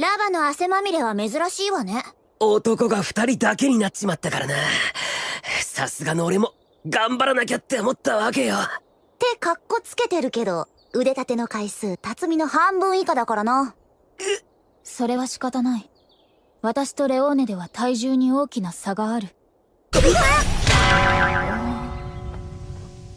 ラバの汗まみれは珍しいわね。男が二人だけになっちまったからな。さすがの俺も頑張らなきゃって思ったわけよ。ってカッコつけてるけど、腕立ての回数、辰巳の半分以下だからな。それは仕方ない。私とレオーネでは体重に大きな差がある。